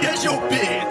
Here's your bitch.